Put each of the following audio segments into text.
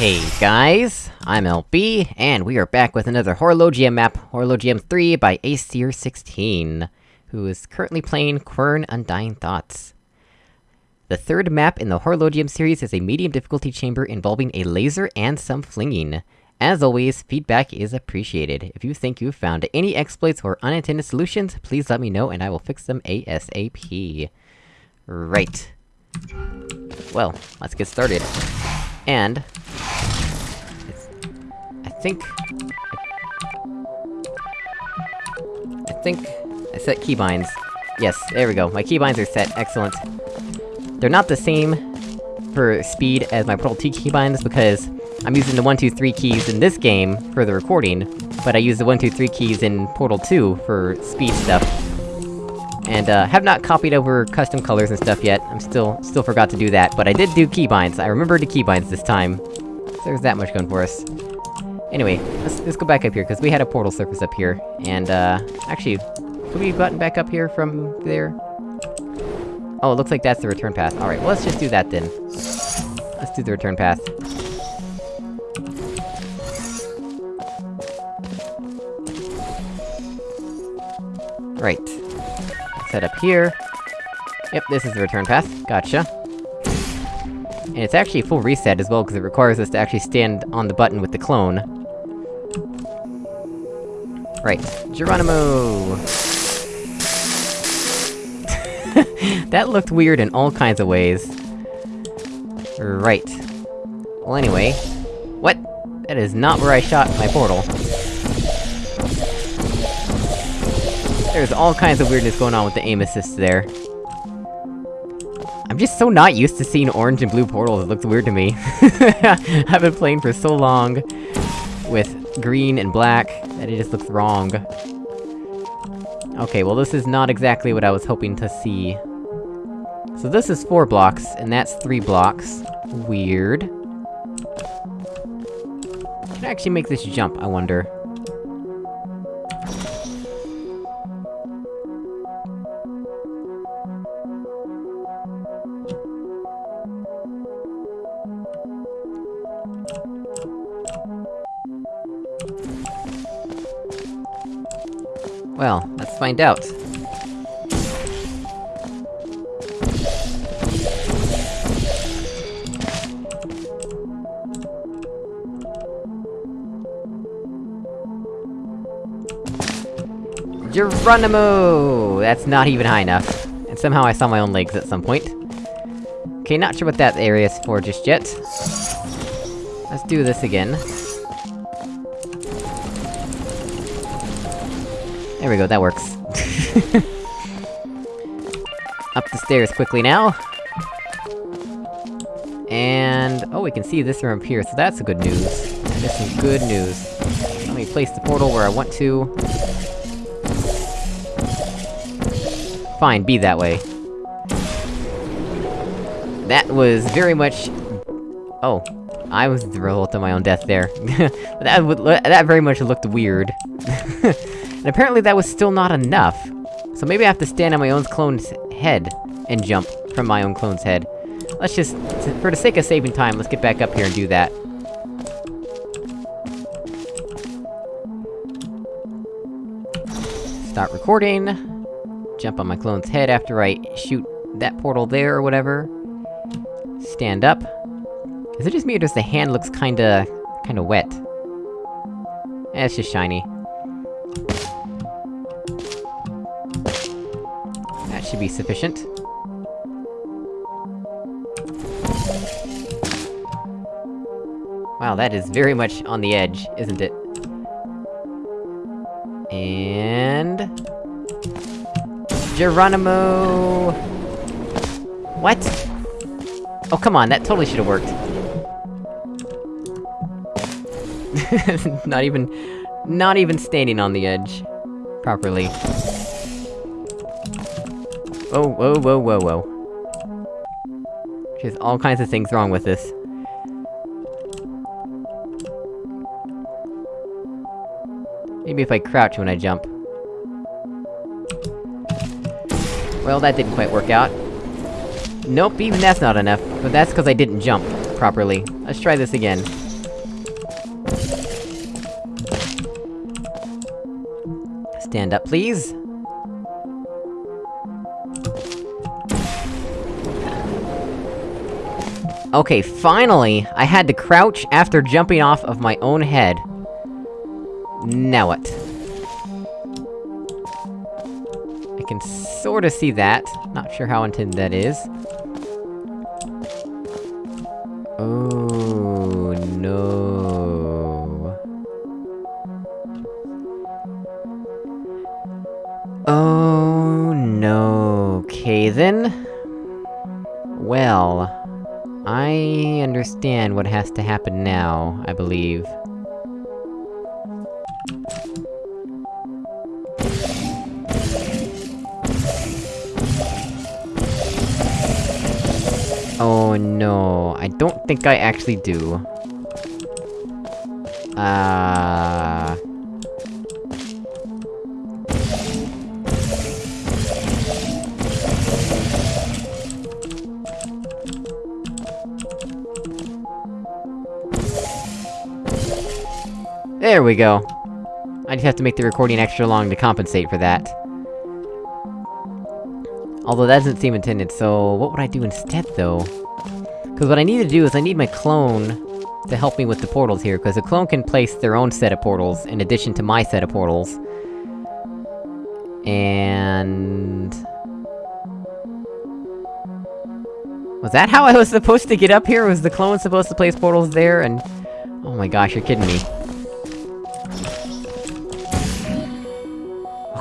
Hey guys, I'm LB, and we are back with another Horologium map, Horologium 3 by Acer16, who is currently playing Quern Undying Thoughts. The third map in the Horologium series is a medium difficulty chamber involving a laser and some flinging. As always, feedback is appreciated. If you think you've found any exploits or unintended solutions, please let me know and I will fix them ASAP. Right. Well, let's get started. And... I think... I think... I set keybinds. Yes, there we go, my keybinds are set, excellent. They're not the same for speed as my Portal 2 keybinds, because I'm using the 1, 2, 3 keys in this game for the recording, but I use the 1, 2, 3 keys in Portal 2 for speed stuff. And, uh, have not copied over custom colors and stuff yet, I'm still- still forgot to do that, but I did do keybinds, I remembered the keybinds this time. So there's that much going for us. Anyway, let's- let's go back up here, because we had a portal surface up here, and, uh... Actually, could we button back up here from there? Oh, it looks like that's the return path. Alright, well let's just do that then. Let's do the return path. Right. Set up here. Yep, this is the return path. Gotcha. And it's actually a full reset as well, because it requires us to actually stand on the button with the clone. Right. Geronimo! that looked weird in all kinds of ways. Right. Well anyway... What? That is not where I shot my portal. There's all kinds of weirdness going on with the aim assist there. I'm just so not used to seeing orange and blue portals, it looks weird to me. I've been playing for so long with green and black, that it just looks wrong. Okay, well this is not exactly what I was hoping to see. So this is four blocks, and that's three blocks. Weird. Can I actually make this jump, I wonder? Well, let's find out. Geronimo! That's not even high enough. And somehow I saw my own legs at some point. Okay, not sure what that area is for just yet. Let's do this again. There we go, that works. Up the stairs quickly now. And... Oh, we can see this room here, so that's a good news. That's some good news. Let me place the portal where I want to. Fine, be that way. That was very much... Oh. I was the result of my own death there. that, would, that very much looked weird. And apparently that was still not enough. So maybe I have to stand on my own clone's head, and jump from my own clone's head. Let's just, for the sake of saving time, let's get back up here and do that. Start recording. Jump on my clone's head after I shoot that portal there or whatever. Stand up. Is it just me or does the hand looks kinda... kinda wet? Eh, it's just shiny. Should be sufficient. Wow, that is very much on the edge, isn't it? And... Geronimo! What? Oh, come on, that totally should've worked. not even... Not even standing on the edge. Properly. Whoa, whoa, whoa, whoa, whoa. There's all kinds of things wrong with this. Maybe if I crouch when I jump. Well, that didn't quite work out. Nope, even that's not enough. But that's because I didn't jump properly. Let's try this again. Stand up, please! Okay, finally! I had to crouch after jumping off of my own head. Now what? I can sorta see that. Not sure how intended that is. Oh, no... Oh, no... Okay then... Well... I understand what has to happen now, I believe. Oh no, I don't think I actually do. Uh... There we go. I just have to make the recording extra long to compensate for that. Although that doesn't seem intended, so... What would I do instead, though? Cause what I need to do is I need my clone to help me with the portals here, because the clone can place their own set of portals, in addition to my set of portals. And... Was that how I was supposed to get up here? Was the clone supposed to place portals there, and... Oh my gosh, you're kidding me.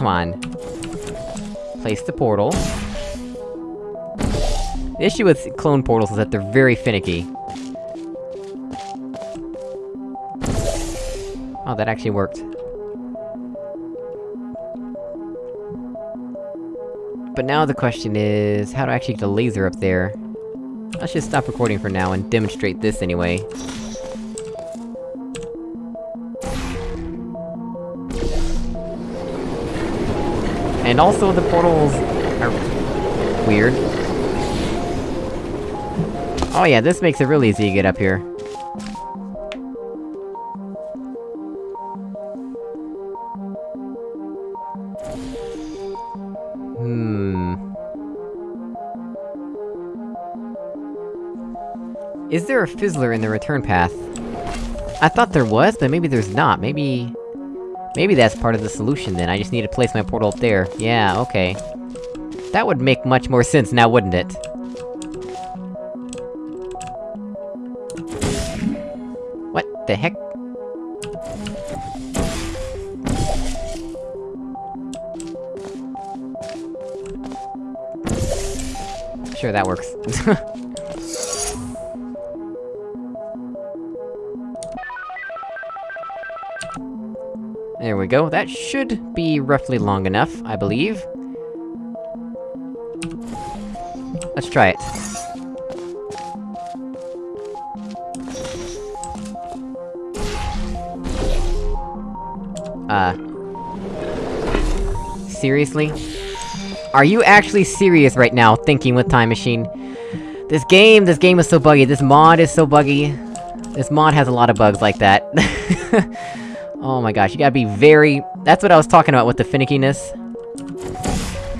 Come on. Place the portal. The issue with clone portals is that they're very finicky. Oh, that actually worked. But now the question is, how to actually get the laser up there? Let's just stop recording for now and demonstrate this anyway. And also the portals are... weird. Oh yeah, this makes it real easy to get up here. Hmm... Is there a fizzler in the return path? I thought there was, but maybe there's not, maybe... Maybe that's part of the solution then, I just need to place my portal up there. Yeah, okay. That would make much more sense now, wouldn't it? What the heck? Sure, that works. There we go, that should be roughly long enough, I believe. Let's try it. Uh... Seriously? Are you actually serious right now, thinking with Time Machine? This game, this game is so buggy, this mod is so buggy. This mod has a lot of bugs like that. oh my gosh, you gotta be very- That's what I was talking about with the finickiness.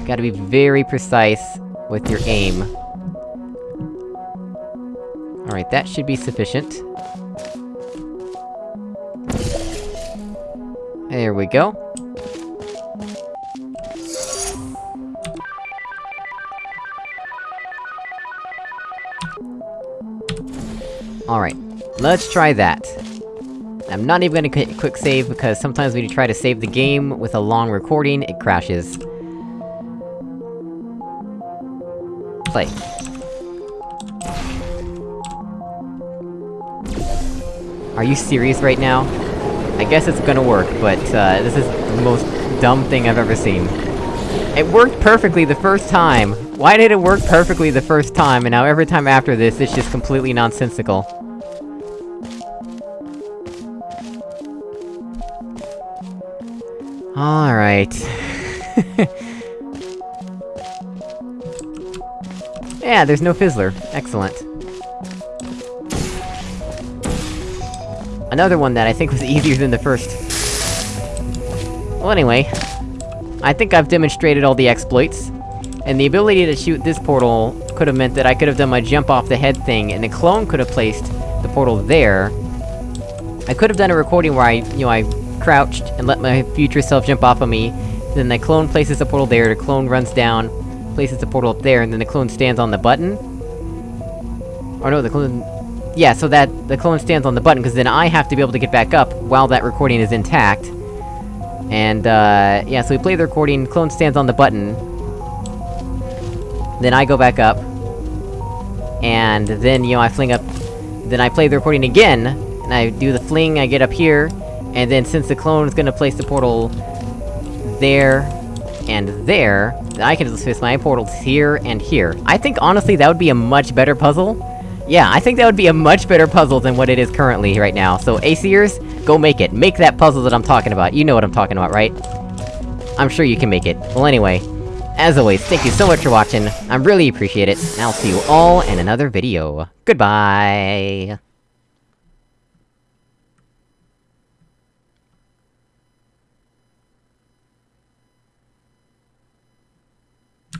You gotta be very precise with your aim. Alright, that should be sufficient. There we go. Alright, let's try that. I'm not even gonna quick save, because sometimes when you try to save the game with a long recording, it crashes. Play. Are you serious right now? I guess it's gonna work, but, uh, this is the most dumb thing I've ever seen. It worked perfectly the first time! Why did it work perfectly the first time, and now every time after this, it's just completely nonsensical? Alright... yeah, there's no fizzler. Excellent. Another one that I think was easier than the first. Well anyway, I think I've demonstrated all the exploits. And the ability to shoot this portal could have meant that I could have done my jump off the head thing, and the clone could have placed the portal there. I could have done a recording where I, you know, I crouched and let my future self jump off of me, then the clone places the portal there, the clone runs down, places the portal up there, and then the clone stands on the button? Or no, the clone... Yeah, so that- the clone stands on the button, because then I have to be able to get back up while that recording is intact. And, uh... Yeah, so we play the recording, clone stands on the button. Then I go back up. And then, you know, I fling up... Then I play the recording again, and I do the fling, I get up here, and then since the clone is gonna place the portal... there, and there, I can just place my portals here and here. I think, honestly, that would be a much better puzzle. Yeah, I think that would be a much better puzzle than what it is currently right now, so Acer's, go make it. Make that puzzle that I'm talking about, you know what I'm talking about, right? I'm sure you can make it. Well anyway, as always, thank you so much for watching, I really appreciate it, and I'll see you all in another video. Goodbye!